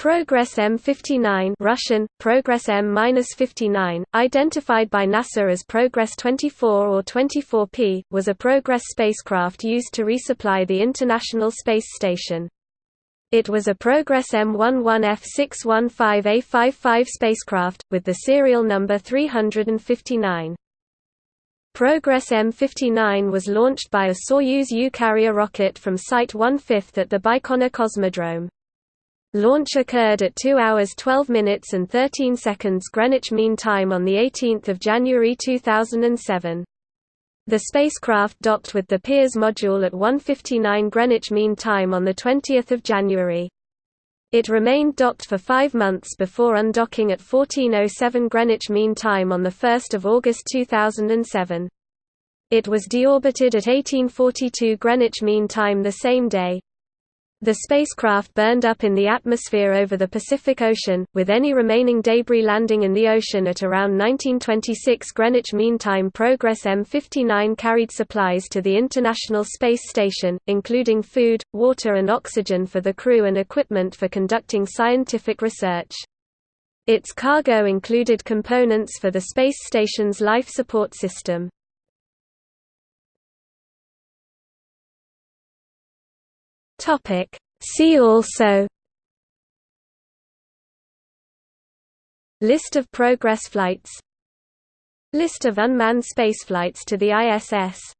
Progress M59 Russian, Progress M-59, identified by NASA as Progress 24 or 24P, was a Progress spacecraft used to resupply the International Space Station. It was a Progress M11F615A55 spacecraft, with the serial number 359. Progress M59 was launched by a Soyuz U-carrier rocket from Site 1/5 at the Baikonur Cosmodrome. Launch occurred at 2 hours 12 minutes and 13 seconds Greenwich Mean Time on 18 January 2007. The spacecraft docked with the Pirs module at 1.59 Greenwich Mean Time on 20 January. It remained docked for five months before undocking at 14.07 Greenwich Mean Time on 1 August 2007. It was deorbited at 1842 Greenwich Mean Time the same day. The spacecraft burned up in the atmosphere over the Pacific Ocean, with any remaining debris landing in the ocean at around 1926 Greenwich Mean Time. Progress M59 carried supplies to the International Space Station, including food, water and oxygen for the crew and equipment for conducting scientific research. Its cargo included components for the space station's life support system. Topic. See also. List of Progress flights. List of unmanned spaceflights to the ISS